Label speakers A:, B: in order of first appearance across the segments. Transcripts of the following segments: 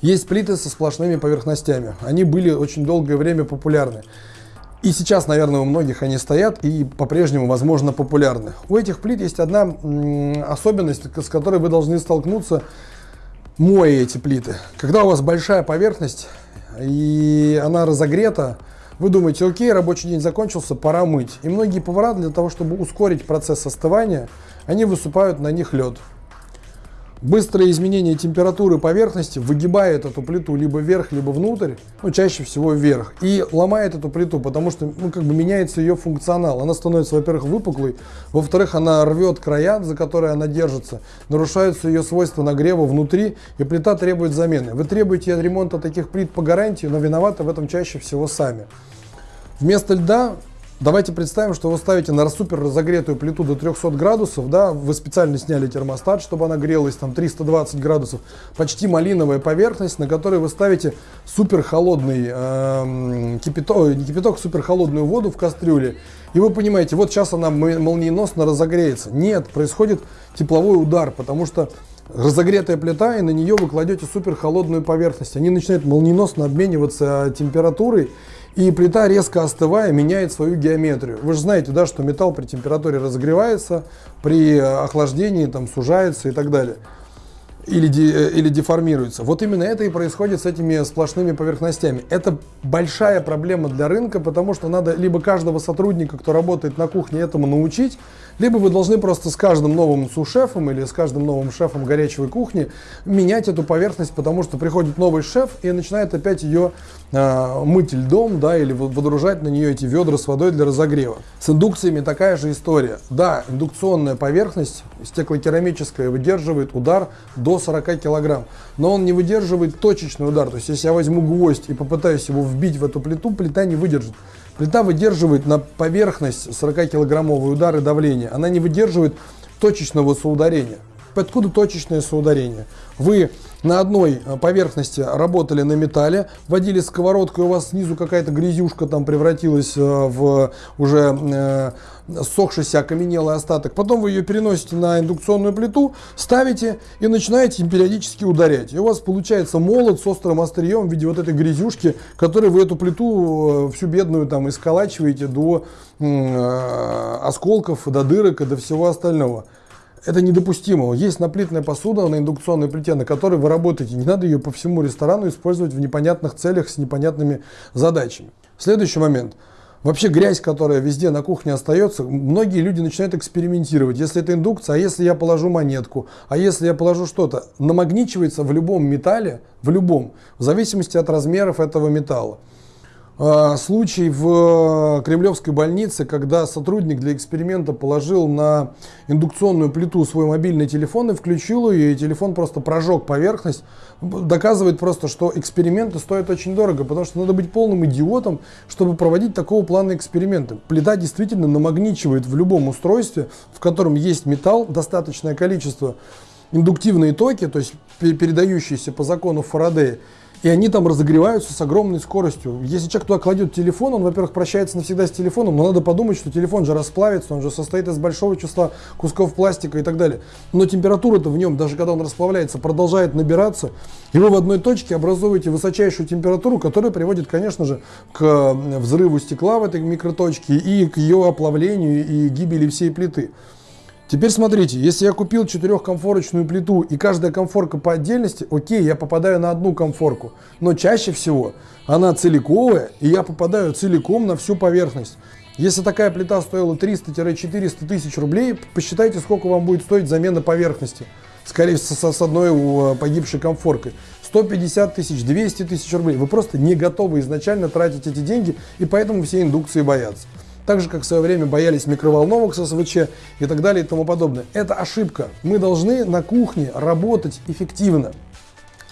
A: Есть плиты со сплошными поверхностями. Они были очень долгое время популярны. И сейчас, наверное, у многих они стоят и по-прежнему, возможно, популярны. У этих плит есть одна особенность, с которой вы должны столкнуться, моя эти плиты. Когда у вас большая поверхность и она разогрета, вы думаете, окей, рабочий день закончился, пора мыть. И многие повара для того, чтобы ускорить процесс остывания, они высыпают на них лед. Быстрое изменение температуры поверхности выгибает эту плиту либо вверх, либо внутрь, ну чаще всего вверх, и ломает эту плиту, потому что ну, как бы меняется ее функционал. Она становится, во-первых, выпуклой, во-вторых, она рвет края, за которые она держится, нарушаются ее свойства нагрева внутри, и плита требует замены. Вы требуете ремонта таких плит по гарантии, но виноваты в этом чаще всего сами. Вместо льда Давайте представим, что вы ставите на супер разогретую плиту до 300 градусов, да, вы специально сняли термостат, чтобы она грелась там 320 градусов, почти малиновая поверхность, на которой вы ставите супер холодный э, кипяток, не кипяток, супер холодную воду в кастрюле, и вы понимаете, вот сейчас она молниеносно разогреется. Нет, происходит тепловой удар, потому что разогретая плита, и на нее вы кладете супер холодную поверхность. Они начинают молниеносно обмениваться температурой, и плита, резко остывая, меняет свою геометрию. Вы же знаете, да, что металл при температуре разогревается, при охлаждении там сужается и так далее. Или, де, э, или деформируется. Вот именно это и происходит с этими сплошными поверхностями. Это большая проблема для рынка, потому что надо либо каждого сотрудника, кто работает на кухне, этому научить, либо вы должны просто с каждым новым сушефом или с каждым новым шефом горячей кухни менять эту поверхность, потому что приходит новый шеф и начинает опять ее э, мыть льдом, да, или водружать на нее эти ведра с водой для разогрева. С индукциями такая же история. Да, индукционная поверхность стеклокерамическая выдерживает удар до 40 килограмм, но он не выдерживает точечный удар. То есть, если я возьму гвоздь и попытаюсь его вбить в эту плиту, плита не выдержит. Плита выдерживает на поверхность 40-килограммовый удар и давление. Она не выдерживает точечного соударения. Откуда точечное соударение? Вы на одной э, поверхности работали на металле, водили сковородку, и у вас снизу какая-то грязюшка там превратилась э, в уже э, сохшийся окаменелый остаток. Потом вы ее переносите на индукционную плиту, ставите и начинаете им периодически ударять. И у вас получается молот с острым острием в виде вот этой грязюшки, которой вы эту плиту всю бедную там исколачиваете до осколков, до дырок и до всего остального. Это недопустимо. Есть наплитная посуда на индукционной плите, на которой вы работаете. Не надо ее по всему ресторану использовать в непонятных целях с непонятными задачами. Следующий момент. Вообще грязь, которая везде на кухне остается, многие люди начинают экспериментировать. Если это индукция, а если я положу монетку, а если я положу что-то, намагничивается в любом металле, в любом, в зависимости от размеров этого металла. А, случай в Кремлевской больнице, когда сотрудник для эксперимента положил на индукционную плиту свой мобильный телефон и включил ее, и телефон просто прожег поверхность, доказывает просто, что эксперименты стоят очень дорого, потому что надо быть полным идиотом, чтобы проводить такого плана эксперименты. Плита действительно намагничивает в любом устройстве, в котором есть металл, достаточное количество индуктивные токи, то есть передающиеся по закону Фарадея, и они там разогреваются с огромной скоростью. Если человек туда кладет телефон, он, во-первых, прощается навсегда с телефоном, но надо подумать, что телефон же расплавится, он же состоит из большого числа кусков пластика и так далее. Но температура-то в нем, даже когда он расплавляется, продолжает набираться, и вы в одной точке образуете высочайшую температуру, которая приводит, конечно же, к взрыву стекла в этой микроточке и к ее оплавлению и гибели всей плиты. Теперь смотрите, если я купил четырехкомфорочную плиту и каждая комфорка по отдельности, окей, я попадаю на одну комфорку. Но чаще всего она целиковая, и я попадаю целиком на всю поверхность. Если такая плита стоила 300-400 тысяч рублей, посчитайте, сколько вам будет стоить замена поверхности. Скорее всего, с одной э, погибшей комфоркой. 150 тысяч, 200 тысяч рублей. Вы просто не готовы изначально тратить эти деньги, и поэтому все индукции боятся. Так же, как в свое время боялись микроволновок с СВЧ и так далее и тому подобное. Это ошибка. Мы должны на кухне работать эффективно.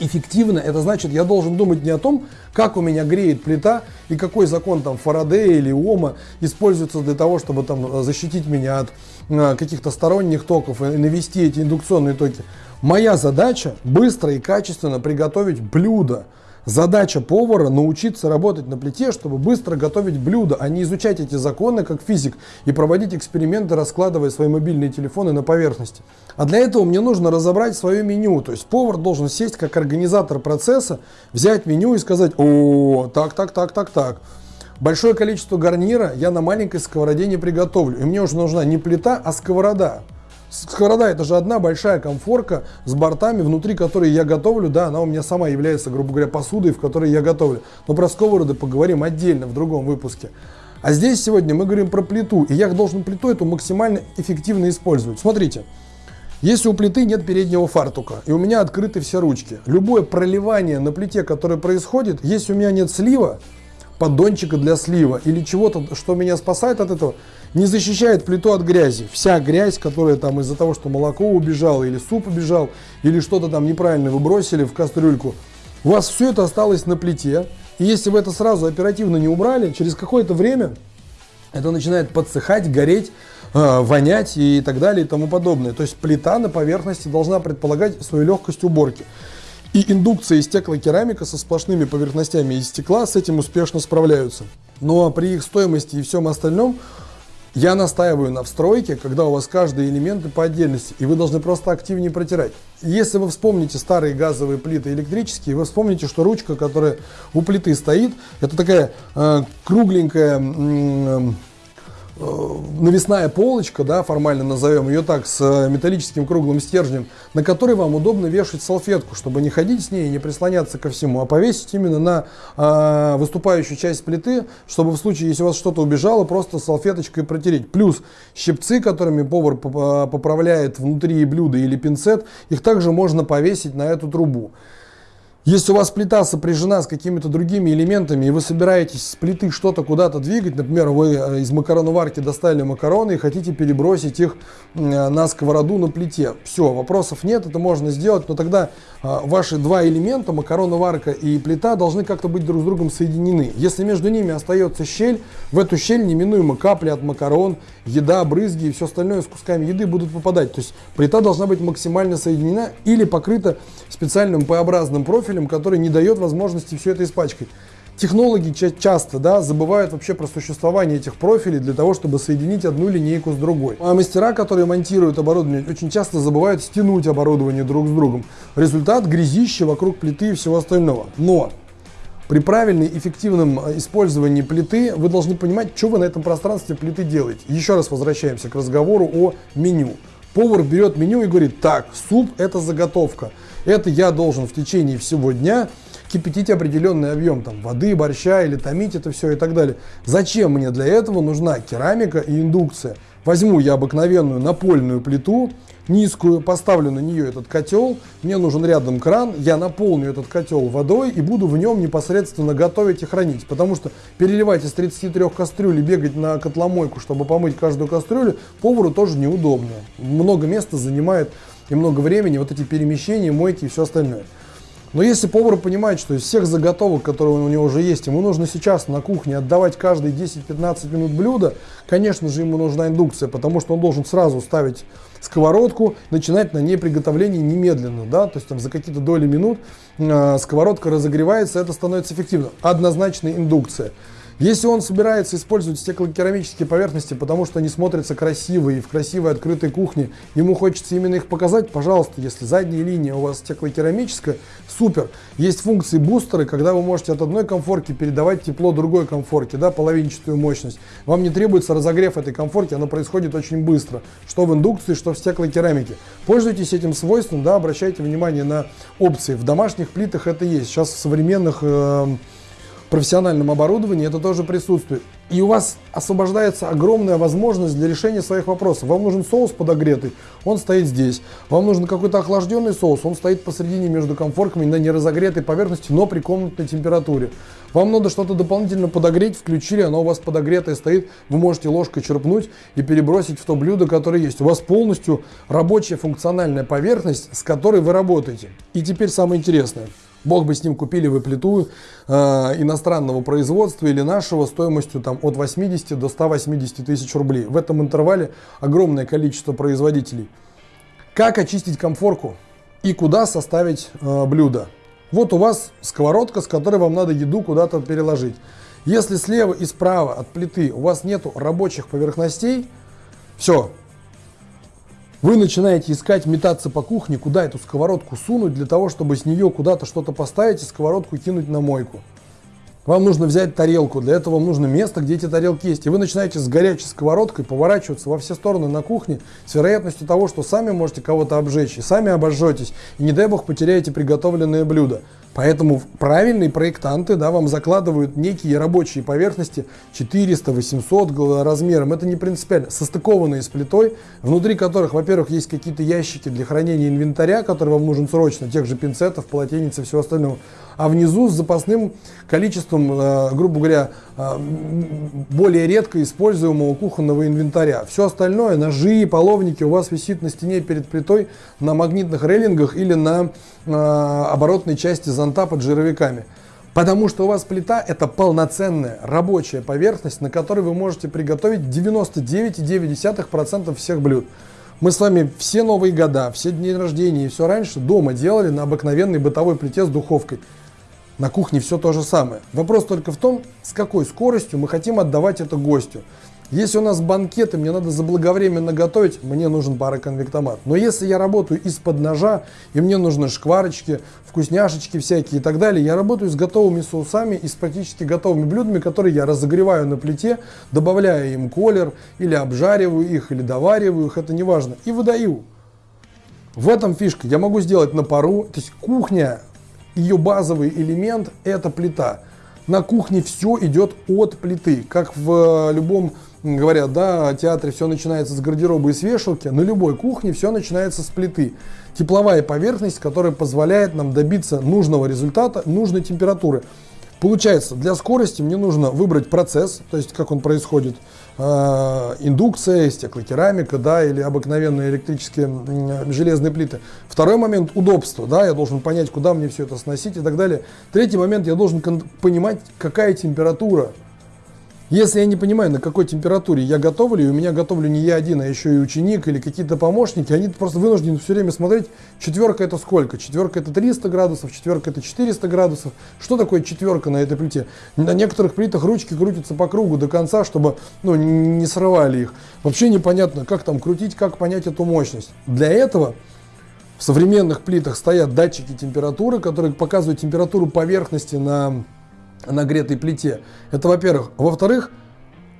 A: Эффективно, это значит, я должен думать не о том, как у меня греет плита и какой закон там Фарадея или Ома используется для того, чтобы там защитить меня от э, каких-то сторонних токов и навести эти индукционные токи. Моя задача быстро и качественно приготовить блюдо, Задача повара научиться работать на плите, чтобы быстро готовить блюдо, а не изучать эти законы как физик и проводить эксперименты, раскладывая свои мобильные телефоны на поверхности. А для этого мне нужно разобрать свое меню. То есть повар должен сесть как организатор процесса, взять меню и сказать, о, так, так, так, так, так. Большое количество гарнира я на маленькой сковороде не приготовлю. И мне уже нужна не плита, а сковорода. Сковорода это же одна большая комфорка с бортами, внутри которой я готовлю, да, она у меня сама является, грубо говоря, посудой, в которой я готовлю. Но про сковороды поговорим отдельно в другом выпуске. А здесь сегодня мы говорим про плиту, и я должен плиту эту максимально эффективно использовать. Смотрите, если у плиты нет переднего фартука, и у меня открыты все ручки, любое проливание на плите, которое происходит, если у меня нет слива, поддончика для слива или чего-то, что меня спасает от этого, не защищает плиту от грязи. Вся грязь, которая там из-за того, что молоко убежало или суп убежал, или что-то там неправильно вы бросили в кастрюльку, у вас все это осталось на плите. И если вы это сразу оперативно не убрали, через какое-то время это начинает подсыхать, гореть, э, вонять и так далее и тому подобное. То есть плита на поверхности должна предполагать свою легкость уборки. И индукция и стеклокерамика со сплошными поверхностями из стекла с этим успешно справляются. Но при их стоимости и всем остальном я настаиваю на встройке, когда у вас каждый элемент по отдельности, и вы должны просто активнее протирать. Если вы вспомните старые газовые плиты электрические, вы вспомните, что ручка, которая у плиты стоит, это такая э, кругленькая э, навесная полочка, да, формально назовем ее так, с э, металлическим круглым стержнем, на который вам удобно вешать салфетку, чтобы не ходить с ней и не прислоняться ко всему, а повесить именно на э, выступающую часть плиты, чтобы в случае, если у вас что-то убежало, просто салфеточкой протереть. Плюс щипцы, которыми повар э, поправляет внутри блюда или пинцет, их также можно повесить на эту трубу. Если у вас плита сопряжена с какими-то другими элементами, и вы собираетесь с плиты что-то куда-то двигать, например, вы э, из макароноварки достали макароны и хотите перебросить их э, на сковороду на плите, все, вопросов нет, это можно сделать, но тогда э, ваши два элемента, макароноварка и плита, должны как-то быть друг с другом соединены. Если между ними остается щель, в эту щель неминуемо капли от макарон, еда, брызги и все остальное с кусками еды будут попадать. То есть плита должна быть максимально соединена или покрыта специальным П-образным профилем, профилем, который не дает возможности все это испачкать. Технологи часто да, забывают вообще про существование этих профилей для того, чтобы соединить одну линейку с другой. А мастера, которые монтируют оборудование, очень часто забывают стянуть оборудование друг с другом. Результат – грязище вокруг плиты и всего остального. Но при правильном эффективном э, использовании плиты вы должны понимать, что вы на этом пространстве плиты делаете. Еще раз возвращаемся к разговору о меню. Повар берет меню и говорит, так, суп это заготовка. Это я должен в течение всего дня кипятить определенный объем там, воды, борща или томить это все и так далее. Зачем мне для этого нужна керамика и индукция? Возьму я обыкновенную напольную плиту, низкую, поставлю на нее этот котел, мне нужен рядом кран, я наполню этот котел водой и буду в нем непосредственно готовить и хранить. Потому что переливать из 33 кастрюль и бегать на котломойку, чтобы помыть каждую кастрюлю, повару тоже неудобно. Много места занимает и много времени вот эти перемещения, мойки и все остальное. Но если повар понимает, что из всех заготовок, которые у него уже есть, ему нужно сейчас на кухне отдавать каждые 10-15 минут блюда, конечно же ему нужна индукция, потому что он должен сразу ставить сковородку, начинать на ней приготовление немедленно, да, то есть там за какие-то доли минут э, сковородка разогревается, это становится эффективно. Однозначно индукция. Если он собирается использовать стеклокерамические поверхности, потому что они смотрятся красиво и в красивой открытой кухне, ему хочется именно их показать, пожалуйста, если задняя линия у вас стеклокерамическая, супер. Есть функции бустеры, когда вы можете от одной комфорки передавать тепло другой комфорке, да, половинчатую мощность. Вам не требуется разогрев этой комфорки, оно происходит очень быстро, что в индукции, что в стеклокерамике. Пользуйтесь этим свойством, да, обращайте внимание на опции. В домашних плитах это есть. Сейчас в современных э, профессиональном оборудовании это тоже присутствует. И у вас освобождается огромная возможность для решения своих вопросов. Вам нужен соус подогретый, он стоит здесь. Вам нужен какой-то охлажденный соус, он стоит посередине между комфорками на неразогретой поверхности, но при комнатной температуре. Вам надо что-то дополнительно подогреть, включили, оно у вас подогретое стоит, вы можете ложкой черпнуть и перебросить в то блюдо, которое есть. У вас полностью рабочая функциональная поверхность, с которой вы работаете. И теперь самое интересное. Бог бы с ним купили вы плиту э, иностранного производства или нашего стоимостью там, от 80 до 180 тысяч рублей. В этом интервале огромное количество производителей. Как очистить комфорку и куда составить э, блюдо? Вот у вас сковородка, с которой вам надо еду куда-то переложить. Если слева и справа от плиты у вас нет рабочих поверхностей, все. Вы начинаете искать, метаться по кухне, куда эту сковородку сунуть, для того, чтобы с нее куда-то что-то поставить и сковородку кинуть на мойку. Вам нужно взять тарелку, для этого вам нужно место, где эти тарелки есть. И вы начинаете с горячей сковородкой поворачиваться во все стороны на кухне с вероятностью того, что сами можете кого-то обжечь, и сами обожжетесь, и не дай бог потеряете приготовленное блюдо. Поэтому правильные проектанты да, вам закладывают некие рабочие поверхности 400-800 размером. Это не принципиально. Состыкованные с плитой, внутри которых, во-первых, есть какие-то ящики для хранения инвентаря, который вам нужен срочно, тех же пинцетов, полотенец и всего остального. А внизу с запасным количеством, э, грубо говоря, э, более редко используемого кухонного инвентаря. Все остальное, ножи, половники у вас висит на стене перед плитой на магнитных рейлингах или на э, оборотной части зонта под жировиками. Потому что у вас плита это полноценная рабочая поверхность, на которой вы можете приготовить 99,9% всех блюд. Мы с вами все новые года, все дни рождения и все раньше дома делали на обыкновенной бытовой плите с духовкой. На кухне все то же самое. Вопрос только в том, с какой скоростью мы хотим отдавать это гостю. Если у нас банкеты, мне надо заблаговременно готовить, мне нужен пароконвектомат. Но если я работаю из-под ножа, и мне нужны шкварочки, вкусняшечки всякие и так далее, я работаю с готовыми соусами и с практически готовыми блюдами, которые я разогреваю на плите, добавляю им колер, или обжариваю их, или довариваю их, это не важно, и выдаю. В этом фишка. Я могу сделать на пару. То есть кухня, ее базовый элемент это плита. На кухне все идет от плиты, как в любом говорят, да, театре все начинается с гардероба и с вешалки, на любой кухне все начинается с плиты. Тепловая поверхность, которая позволяет нам добиться нужного результата, нужной температуры. Получается, для скорости мне нужно выбрать процесс, то есть как он происходит, э, индукция, стеклокерамика, да, или обыкновенные электрические железные плиты. Второй момент – удобство, да, я должен понять, куда мне все это сносить и так далее. Третий момент – я должен понимать, какая температура если я не понимаю, на какой температуре я готовлю, и у меня готовлю не я один, а еще и ученик или какие-то помощники, они просто вынуждены все время смотреть, четверка это сколько? Четверка это 300 градусов, четверка это 400 градусов. Что такое четверка на этой плите? На некоторых плитах ручки крутятся по кругу до конца, чтобы ну, не срывали их. Вообще непонятно, как там крутить, как понять эту мощность. Для этого в современных плитах стоят датчики температуры, которые показывают температуру поверхности на нагретой плите. Это во-первых. Во-вторых,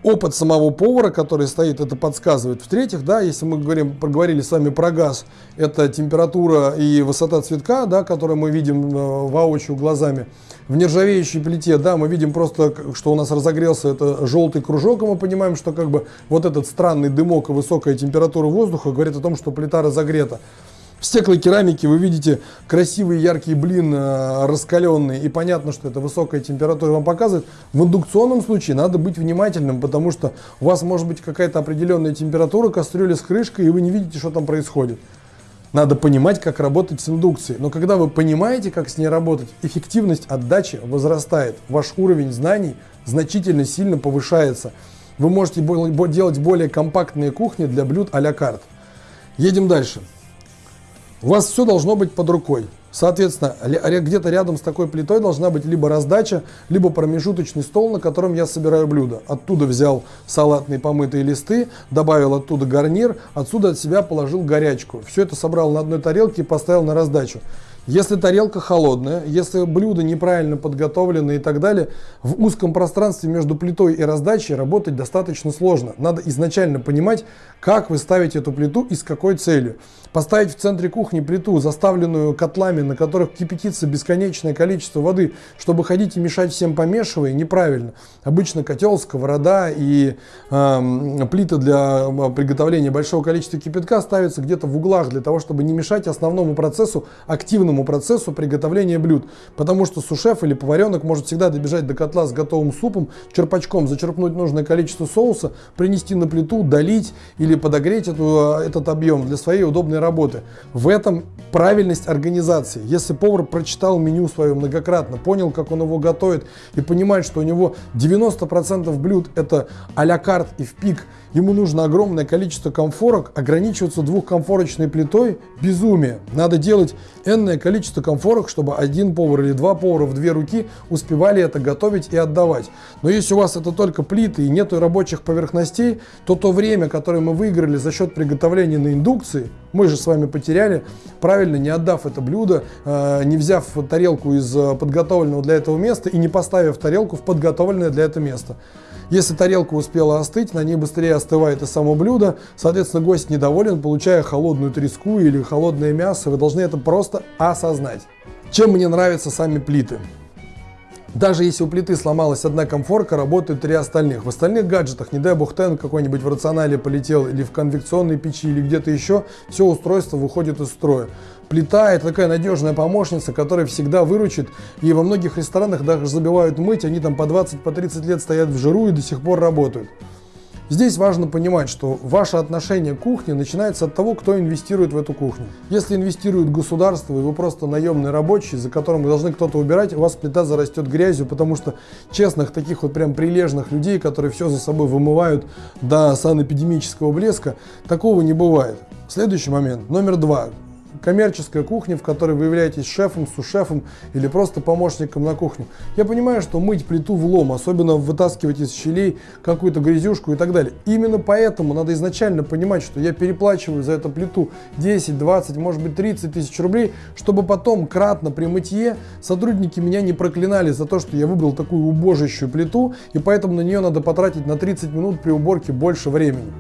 A: опыт самого повара, который стоит, это подсказывает. В-третьих, да, если мы говорим, проговорили с вами про газ, это температура и высота цветка, да, которую мы видим э, воочию глазами. В нержавеющей плите, да, мы видим просто, что у нас разогрелся это желтый кружок, и мы понимаем, что как бы вот этот странный дымок и высокая температура воздуха говорит о том, что плита разогрета. В стеклокерамике вы видите красивый яркий блин э, раскаленный и понятно, что это высокая температура вам показывает. В индукционном случае надо быть внимательным, потому что у вас может быть какая-то определенная температура кастрюли с крышкой и вы не видите, что там происходит. Надо понимать, как работать с индукцией. Но когда вы понимаете, как с ней работать, эффективность отдачи возрастает. Ваш уровень знаний значительно сильно повышается. Вы можете делать более компактные кухни для блюд а-ля карт. Едем дальше. У вас все должно быть под рукой. Соответственно, где-то рядом с такой плитой должна быть либо раздача, либо промежуточный стол, на котором я собираю блюдо. Оттуда взял салатные помытые листы, добавил оттуда гарнир, отсюда от себя положил горячку. Все это собрал на одной тарелке и поставил на раздачу. Если тарелка холодная, если блюдо неправильно подготовлено и так далее, в узком пространстве между плитой и раздачей работать достаточно сложно. Надо изначально понимать, как вы ставите эту плиту и с какой целью. Поставить в центре кухни плиту, заставленную котлами, на которых кипятится бесконечное количество воды, чтобы ходить и мешать всем помешивая, неправильно. Обычно котел, сковорода и э, плита для приготовления большого количества кипятка ставятся где-то в углах, для того, чтобы не мешать основному процессу, активному процессу приготовления блюд. Потому что сушеф или поваренок может всегда добежать до котла с готовым супом, черпачком зачерпнуть нужное количество соуса, принести на плиту, долить или подогреть эту, этот объем для своей удобной работы. В этом правильность организации. Если повар прочитал меню свое многократно, понял, как он его готовит и понимает, что у него 90% блюд это а-ля карт и в пик, ему нужно огромное количество комфорок, ограничиваться двухкомфорочной плитой – безумие. Надо делать энное количество комфорок, чтобы один повар или два повара в две руки успевали это готовить и отдавать. Но если у вас это только плиты и нету рабочих поверхностей, то то время, которое мы выиграли за счет приготовления на индукции, мы же с вами потеряли, правильно не отдав это блюдо, э, не взяв тарелку из э, подготовленного для этого места и не поставив тарелку в подготовленное для этого места. Если тарелка успела остыть, на ней быстрее остывает и само блюдо, соответственно, гость недоволен, получая холодную треску или холодное мясо. Вы должны это просто осознать. Чем мне нравятся сами плиты? Даже если у плиты сломалась одна комфорка, работают три остальных. В остальных гаджетах, не дай бог тен какой-нибудь в рационале полетел или в конвекционной печи или где-то еще, все устройство выходит из строя. Плита – это такая надежная помощница, которая всегда выручит. И во многих ресторанах даже забивают мыть, они там по 20-30 по 30 лет стоят в жиру и до сих пор работают. Здесь важно понимать, что ваше отношение к кухне начинается от того, кто инвестирует в эту кухню. Если инвестирует государство, и вы просто наемный рабочий, за которым должны кто-то убирать, у вас плита зарастет грязью, потому что честных, таких вот прям прилежных людей, которые все за собой вымывают до санэпидемического блеска, такого не бывает. Следующий момент, номер два коммерческая кухня, в которой вы являетесь шефом, сушефом или просто помощником на кухне. Я понимаю, что мыть плиту в лом, особенно вытаскивать из щелей какую-то грязюшку и так далее. Именно поэтому надо изначально понимать, что я переплачиваю за эту плиту 10, 20, может быть 30 тысяч рублей, чтобы потом кратно при мытье сотрудники меня не проклинали за то, что я выбрал такую убожащую плиту, и поэтому на нее надо потратить на 30 минут при уборке больше времени.